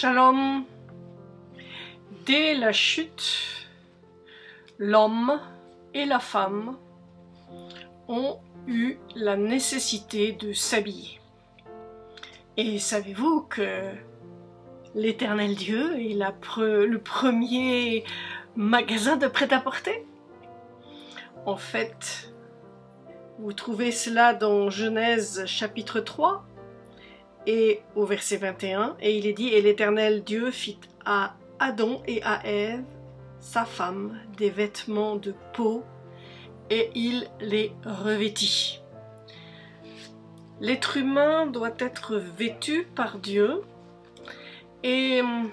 Shalom. Dès la chute, l'homme et la femme ont eu la nécessité de s'habiller. Et savez-vous que l'éternel Dieu est le premier magasin de prêt-à-porter? En fait, vous trouvez cela dans Genèse chapitre 3 et au verset 21, et il est dit, et l'Éternel Dieu fit à Adam et à Ève, sa femme, des vêtements de peau, et il les revêtit. L'être humain doit être vêtu par Dieu, et hum,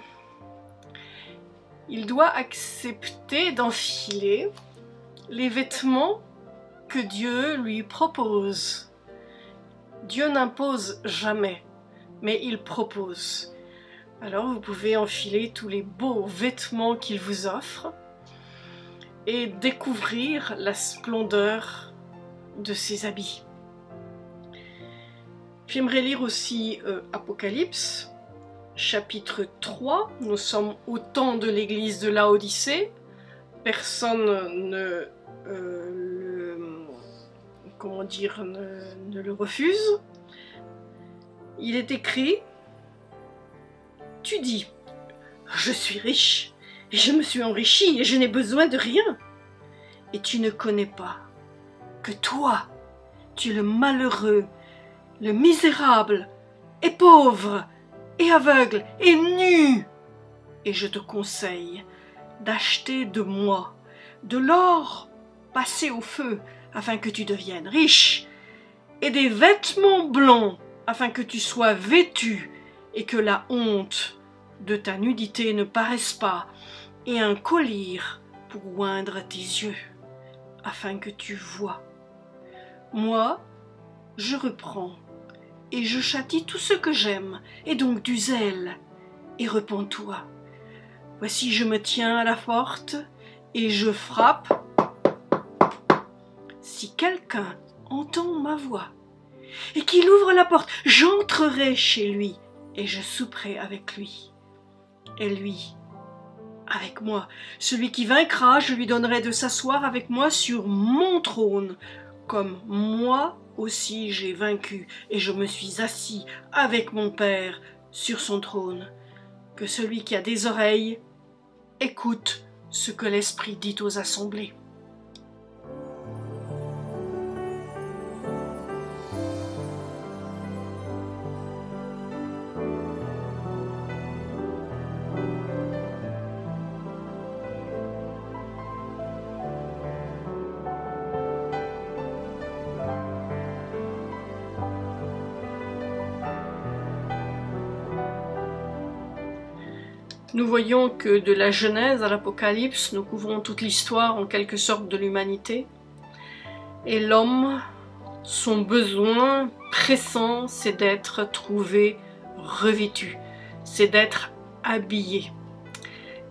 il doit accepter d'enfiler les vêtements que Dieu lui propose. Dieu n'impose jamais mais il propose. Alors vous pouvez enfiler tous les beaux vêtements qu'il vous offre et découvrir la splendeur de ses habits. J'aimerais lire aussi euh, Apocalypse, chapitre 3. Nous sommes au temps de l'église de Laodicée. Personne ne, euh, comment dire, ne le refuse il est écrit Tu dis Je suis riche, et je me suis enrichi, et je n'ai besoin de rien. Et tu ne connais pas que toi, tu es le malheureux, le misérable, et pauvre, et aveugle, et nu. Et je te conseille d'acheter de moi de l'or passé au feu, afin que tu deviennes riche, et des vêtements blancs afin que tu sois vêtu et que la honte de ta nudité ne paraisse pas, et un collier pour oindre tes yeux, afin que tu vois. Moi, je reprends, et je châtie tout ce que j'aime, et donc du zèle, et repens-toi. Voici je me tiens à la porte, et je frappe. Si quelqu'un entend ma voix et qu'il ouvre la porte, j'entrerai chez lui et je souperai avec lui. Et lui, avec moi. Celui qui vaincra, je lui donnerai de s'asseoir avec moi sur mon trône, comme moi aussi j'ai vaincu et je me suis assis avec mon Père sur son trône. Que celui qui a des oreilles écoute ce que l'Esprit dit aux assemblées. Nous voyons que de la Genèse à l'Apocalypse, nous couvrons toute l'histoire en quelque sorte de l'humanité. Et l'homme, son besoin pressant, c'est d'être trouvé revêtu, c'est d'être habillé.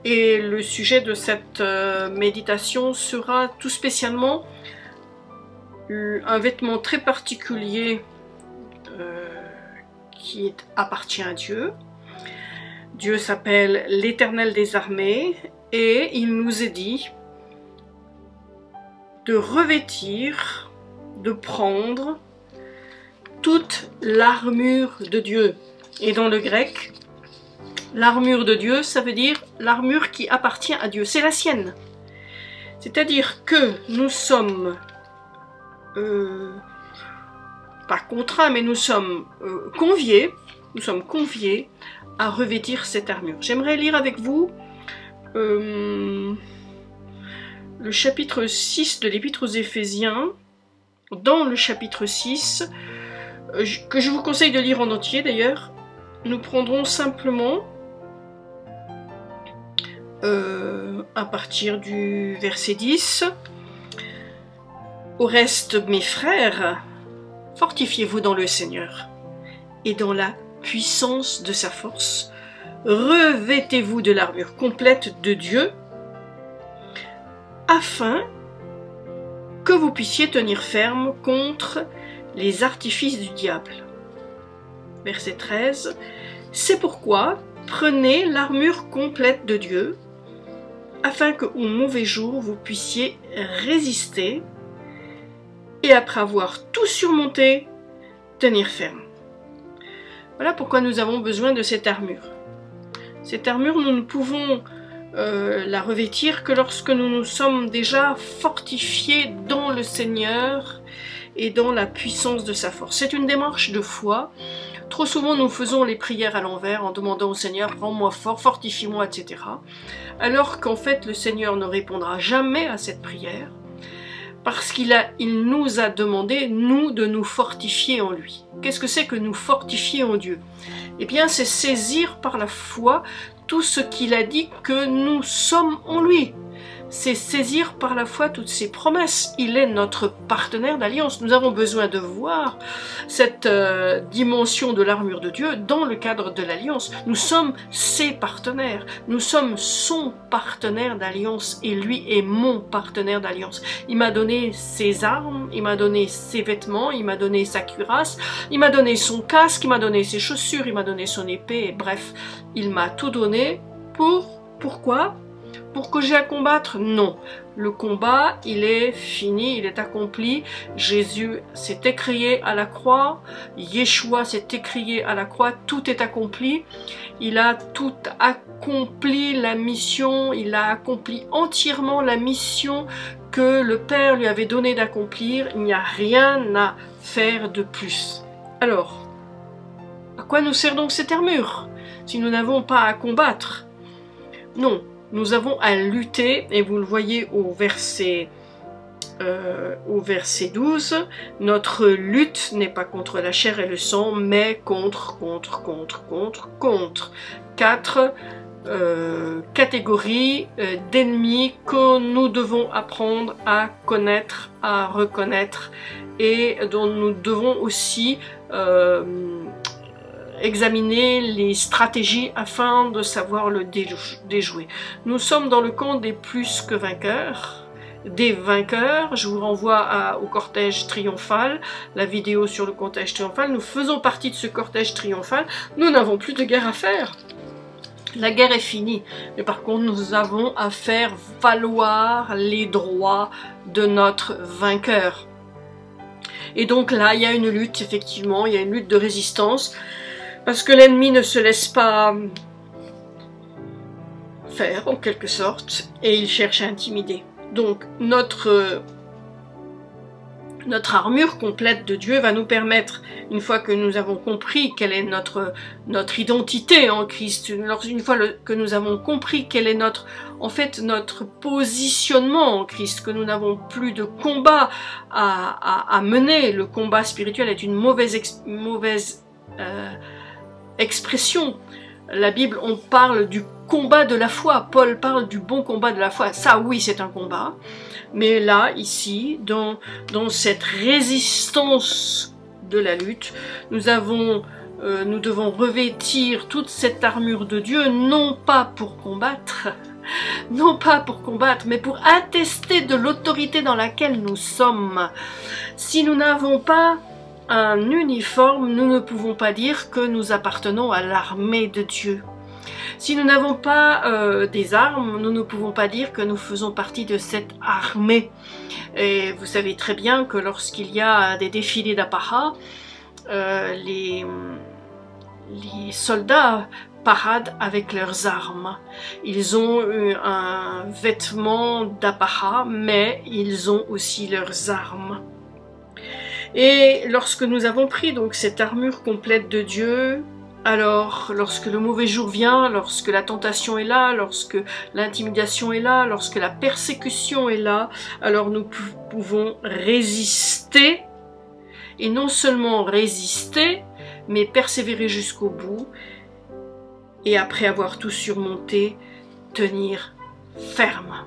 Et le sujet de cette euh, méditation sera tout spécialement un vêtement très particulier euh, qui appartient à Dieu, Dieu s'appelle l'Éternel des armées et il nous est dit de revêtir, de prendre toute l'armure de Dieu. Et dans le grec, l'armure de Dieu, ça veut dire l'armure qui appartient à Dieu, c'est la sienne. C'est-à-dire que nous sommes, euh, pas contraints, mais nous sommes euh, conviés, nous sommes conviés à revêtir cette armure. J'aimerais lire avec vous euh, le chapitre 6 de l'Épître aux Éphésiens. Dans le chapitre 6, euh, que je vous conseille de lire en entier d'ailleurs, nous prendrons simplement euh, à partir du verset 10. Au reste, mes frères, fortifiez-vous dans le Seigneur et dans la puissance de sa force, revêtez-vous de l'armure complète de Dieu, afin que vous puissiez tenir ferme contre les artifices du diable. Verset 13. C'est pourquoi, prenez l'armure complète de Dieu, afin que au mauvais jour vous puissiez résister, et après avoir tout surmonté, tenir ferme. Voilà pourquoi nous avons besoin de cette armure. Cette armure, nous ne pouvons euh, la revêtir que lorsque nous nous sommes déjà fortifiés dans le Seigneur et dans la puissance de sa force. C'est une démarche de foi. Trop souvent, nous faisons les prières à l'envers en demandant au Seigneur, rends-moi fort, fortifie-moi, etc. Alors qu'en fait, le Seigneur ne répondra jamais à cette prière parce qu'il nous a demandé, nous, de nous fortifier en lui. Qu'est-ce que c'est que nous fortifier en Dieu? Eh bien, c'est saisir par la foi tout ce qu'il a dit que nous sommes en lui c'est saisir par la foi toutes ses promesses. Il est notre partenaire d'alliance. Nous avons besoin de voir cette euh, dimension de l'armure de Dieu dans le cadre de l'alliance. Nous sommes ses partenaires. Nous sommes son partenaire d'alliance et lui est mon partenaire d'alliance. Il m'a donné ses armes, il m'a donné ses vêtements, il m'a donné sa cuirasse, il m'a donné son casque, il m'a donné ses chaussures, il m'a donné son épée. Bref, il m'a tout donné pour pourquoi? Pour que j'ai à combattre? Non. Le combat, il est fini, il est accompli. Jésus s'est écrié à la croix. Yeshua s'est écrié à la croix. Tout est accompli. Il a tout accompli la mission. Il a accompli entièrement la mission que le Père lui avait donné d'accomplir. Il n'y a rien à faire de plus. Alors, à quoi nous sert donc cette armure si nous n'avons pas à combattre? Non, nous avons à lutter, et vous le voyez au verset, euh, au verset 12, notre lutte n'est pas contre la chair et le sang, mais contre, contre, contre, contre, contre. Quatre euh, catégories euh, d'ennemis que nous devons apprendre à connaître, à reconnaître et dont nous devons aussi examiner les stratégies afin de savoir le déjouer. Nous sommes dans le camp des plus que vainqueurs, des vainqueurs. Je vous renvoie au cortège triomphal, la vidéo sur le cortège triomphal. Nous faisons partie de ce cortège triomphal. Nous n'avons plus de guerre à faire. La guerre est finie, mais par contre nous avons à faire valoir les droits de notre vainqueur. Et donc là, il y a une lutte, effectivement, il y a une lutte de résistance. Parce que l'ennemi ne se laisse pas faire, en quelque sorte, et il cherche à intimider. Donc, notre, notre armure complète de Dieu va nous permettre, une fois que nous avons compris quelle est notre, notre identité en Christ, une fois que nous avons compris quel est notre, en fait, notre positionnement en Christ, que nous n'avons plus de combat à, à, mener, le combat spirituel est une mauvaise, mauvaise euh, expression. La Bible, on parle du combat de la foi. Paul parle du bon combat de la foi. Ça, oui, c'est un combat. Mais là, ici, dans, dans cette résistance de la lutte, nous avons euh, nous devons revêtir toute cette armure de Dieu, non pas pour combattre, non pas pour combattre, mais pour attester de l'autorité dans laquelle nous sommes. Si nous n'avons pas un uniforme, nous ne pouvons pas dire que nous appartenons à l'armée de Dieu. Si nous n'avons pas euh, des armes, nous ne pouvons pas dire que nous faisons partie de cette armée. Et vous savez très bien que lorsqu'il y a des défilés d'apparat, euh, les, soldats paradent avec leurs armes. Ils ont un vêtement d'apparat, mais ils ont aussi leurs armes. Et lorsque nous avons pris donc cette armure complète de Dieu, alors lorsque le mauvais jour vient, lorsque la tentation est là, lorsque l'intimidation est là, lorsque la persécution est là, alors nous pouvons résister, et non seulement résister, mais persévérer jusqu'au bout, et après avoir tout surmonté, tenir ferme.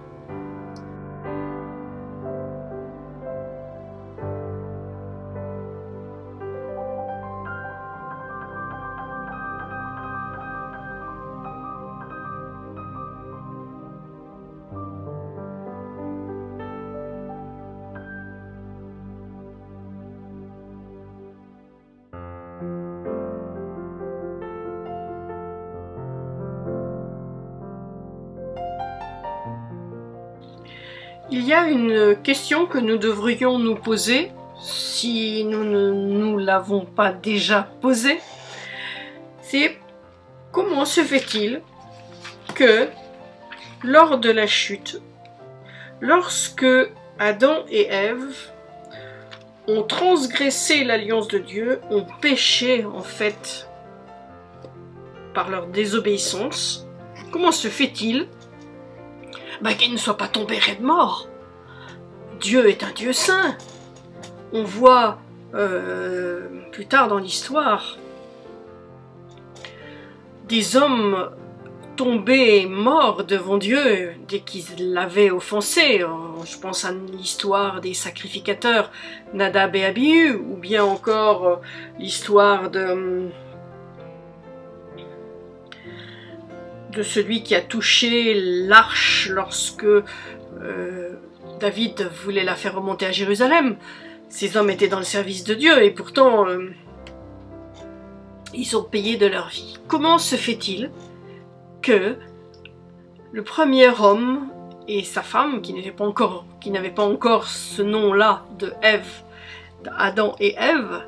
Une question que nous devrions nous poser, si nous ne nous l'avons pas déjà posée, c'est comment se fait-il que lors de la chute, lorsque Adam et Ève ont transgressé l'alliance de Dieu, ont péché en fait par leur désobéissance, comment se fait-il bah, qu'ils ne soient pas tombés raide mort Dieu est un Dieu saint. On voit euh, plus tard dans l'histoire des hommes tombés morts devant Dieu dès qu'ils l'avaient offensé. Je pense à l'histoire des sacrificateurs Nadab et Abihu, ou bien encore euh, l'histoire de celui qui a touché l'arche lorsque euh, David voulait la faire remonter à Jérusalem. Ces hommes étaient dans le service de Dieu et pourtant euh, ils ont payé de leur vie. Comment se fait-il que le premier homme et sa femme, qui n'avaient pas encore, ce nom-là de Ève, Adam et Ève,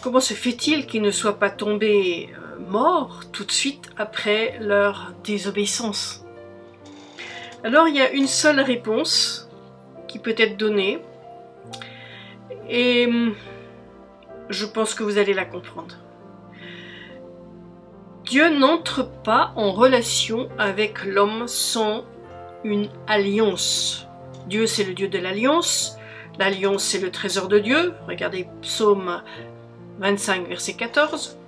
comment se fait-il qu'ils ne soient pas tombés morts tout de suite après leur désobéissance? Alors il y a une seule réponse qui peut être donnée et hum, je pense que vous allez la comprendre. Dieu n'entre pas en relation avec l'homme sans une alliance. Dieu c'est le Dieu de l'alliance, l'alliance c'est le trésor de Dieu, regardez psaume 25 verset 14.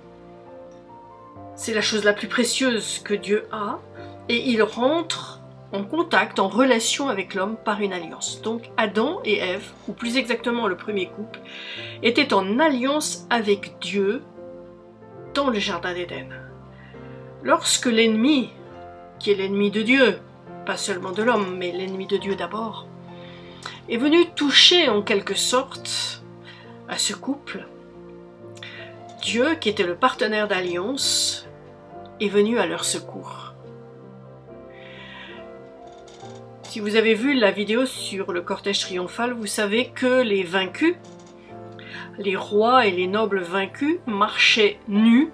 C'est la chose la plus précieuse que Dieu a, et il rentre en contact, en relation avec l'homme par une alliance. Donc Adam et Ève, ou plus exactement le premier couple, étaient en alliance avec Dieu dans le Jardin d'Éden. Lorsque l'ennemi, qui est l'ennemi de Dieu, pas seulement de l'homme, mais l'ennemi de Dieu d'abord, est venu toucher en quelque sorte à ce couple, Dieu, qui était le partenaire d'alliance, est venu à leur secours. Si vous avez vu la vidéo sur le cortège triomphal, vous savez que les vaincus, les rois et les nobles vaincus marchaient nus,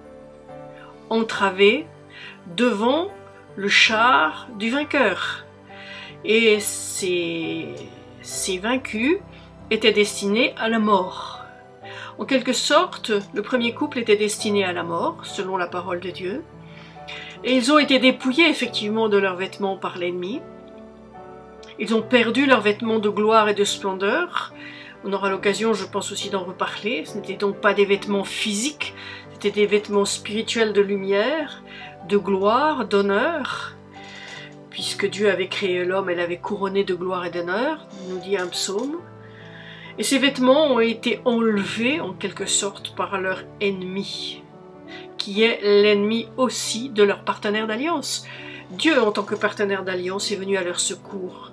entravés, devant le char du vainqueur. Et ces, vaincus étaient destinés à la mort. En quelque sorte, le premier couple était destiné à la mort, selon la parole de Dieu, et ils ont été dépouillés effectivement de leurs vêtements par l'ennemi. Ils ont perdu leurs vêtements de gloire et de splendeur. On aura l'occasion, je pense aussi, d'en reparler. Ce n'étaient donc pas des vêtements physiques, c'était des vêtements spirituels de lumière, de gloire, d'honneur. Puisque Dieu avait créé l'homme, elle avait couronné de gloire et d'honneur, nous dit un psaume. Et ces vêtements ont été enlevés en quelque sorte par leur ennemi qui est l'ennemi aussi de leur partenaire d'alliance. Dieu, en tant que partenaire d'alliance, est venu à leur secours.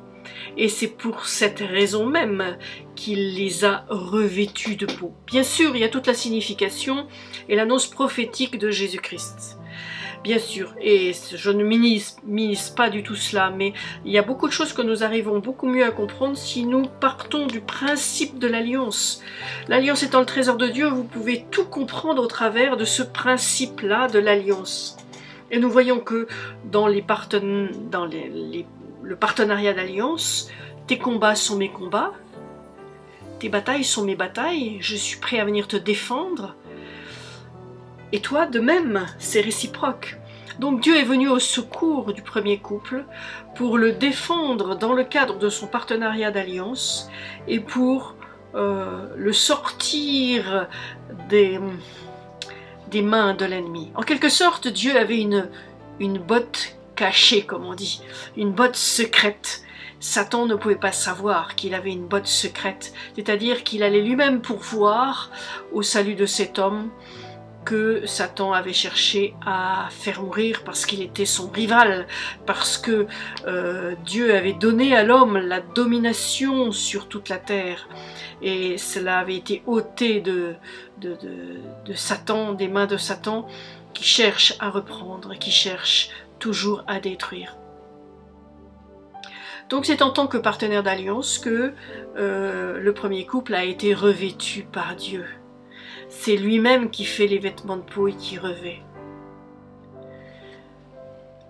Et c'est pour cette raison même qu'il les a revêtus de peau. Bien sûr, il y a toute la signification et l'annonce prophétique de Jésus-Christ bien sûr, et je ne minimise, pas du tout cela, mais il y a beaucoup de choses que nous arrivons beaucoup mieux à comprendre si nous partons du principe de l'alliance. L'alliance étant le trésor de Dieu, vous pouvez tout comprendre au travers de ce principe-là de l'alliance. Et nous voyons que dans, les dans le partenariat d'alliance, tes combats sont mes combats, tes batailles sont mes batailles, je suis prêt à venir te défendre, et toi, de même, c'est réciproque. Donc Dieu est venu au secours du premier couple pour le défendre dans le cadre de son partenariat d'alliance et pour euh, le sortir des, des mains de l'ennemi. En quelque sorte, Dieu avait une, une botte cachée, comme on dit, une botte secrète. Satan ne pouvait pas savoir qu'il avait une botte secrète, c'est-à-dire qu'il allait lui-même pourvoir au salut de cet homme que Satan avait cherché à faire mourir parce qu'il était son rival, parce que euh, Dieu avait donné à l'homme la domination sur toute la terre. Et cela avait été ôté de, de, de, Satan, des mains de Satan, qui cherche à reprendre, qui cherche toujours à détruire. Donc c'est en tant que partenaire d'alliance que euh, le premier couple a été revêtu par Dieu. C'est lui-même qui fait les vêtements de peau et qui revêt.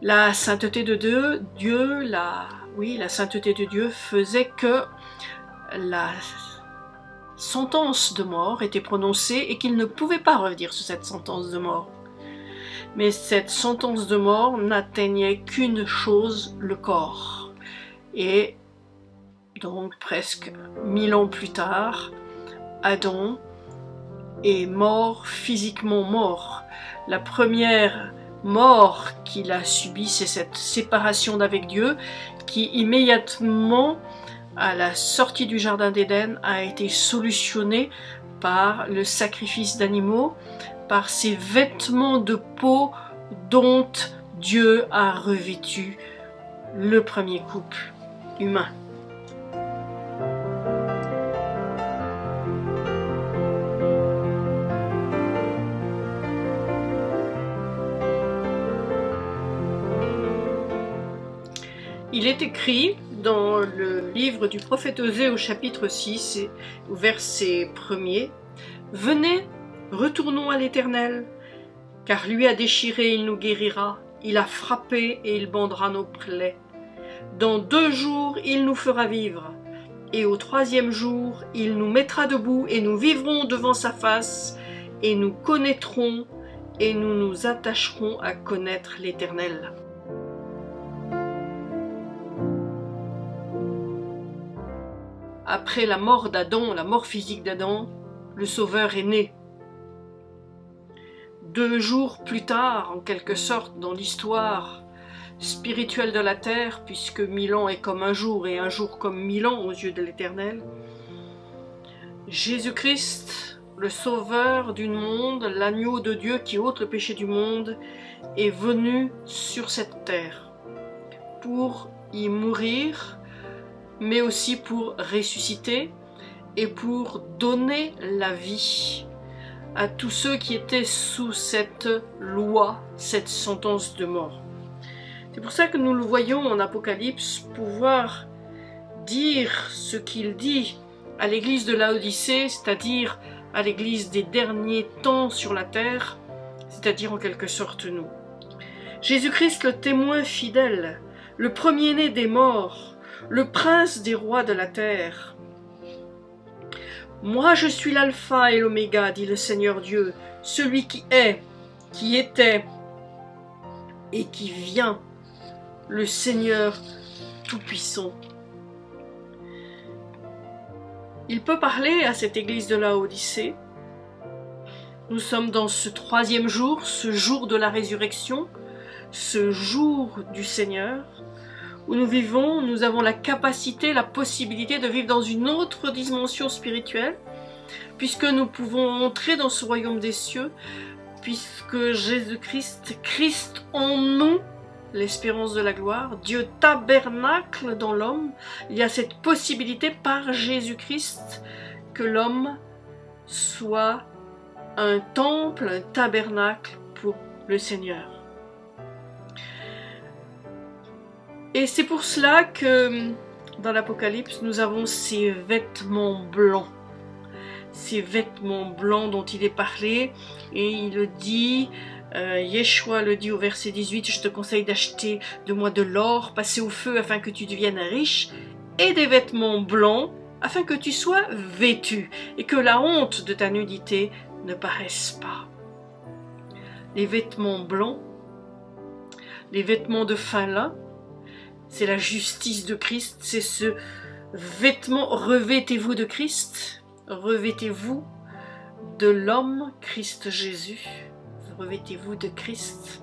La sainteté de Dieu, la, oui, la sainteté de Dieu faisait que la sentence de mort était prononcée et qu'il ne pouvait pas revenir sur cette sentence de mort. Mais cette sentence de mort n'atteignait qu'une chose, le corps. Et donc presque mille ans plus tard, Adam est mort, physiquement mort. La première mort qu'il a subie, c'est cette séparation d'avec Dieu qui immédiatement, à la sortie du Jardin d'Éden, a été solutionnée par le sacrifice d'animaux, par ces vêtements de peau dont Dieu a revêtu le premier couple humain. Il est écrit dans le livre du prophète Osée au chapitre 6, au verset 1er, Venez, retournons à l'Éternel, car lui a déchiré, il nous guérira, il a frappé et il bandera nos plaies. Dans deux jours, il nous fera vivre, et au troisième jour, il nous mettra debout, et nous vivrons devant sa face, et nous connaîtrons, et nous nous attacherons à connaître l'Éternel. Après la mort d'Adam, la mort physique d'Adam, le Sauveur est né. Deux jours plus tard, en quelque sorte, dans l'histoire spirituelle de la terre, puisque mille ans est comme un jour et un jour comme mille ans aux yeux de l'Éternel, Jésus-Christ, le Sauveur du monde, l'agneau de Dieu qui ôte le péché du monde, est venu sur cette terre pour y mourir mais aussi pour ressusciter et pour donner la vie à tous ceux qui étaient sous cette loi, cette sentence de mort. C'est pour ça que nous le voyons en Apocalypse pouvoir dire ce qu'il dit à l'église de Laodicée, c'est-à-dire à l'église des derniers temps sur la terre, c'est-à-dire en quelque sorte nous. Jésus-Christ le témoin fidèle, le premier-né des morts, le prince des rois de la terre. Moi je suis l'alpha et l'oméga, dit le Seigneur Dieu, celui qui est, qui était et qui vient, le Seigneur Tout-Puissant. Il peut parler à cette église de la Odyssée. Nous sommes dans ce troisième jour, ce jour de la résurrection, ce jour du Seigneur où nous vivons, nous avons la capacité, la possibilité de vivre dans une autre dimension spirituelle, puisque nous pouvons entrer dans ce royaume des cieux, puisque Jésus-Christ, Christ en nous, l'espérance de la gloire, Dieu tabernacle dans l'homme, il y a cette possibilité par Jésus-Christ que l'homme soit un temple, un tabernacle pour le Seigneur. Et c'est pour cela que dans l'Apocalypse, nous avons ces vêtements blancs. Ces vêtements blancs dont il est parlé. Et il le dit, euh, Yeshua le dit au verset 18, je te conseille d'acheter de moi de l'or, passer au feu afin que tu deviennes riche, et des vêtements blancs afin que tu sois vêtu, et que la honte de ta nudité ne paraisse pas. Les vêtements blancs, les vêtements de fin lin, c'est la justice de Christ, c'est ce vêtement, revêtez-vous de Christ, revêtez-vous de l'homme Christ Jésus, revêtez-vous de Christ.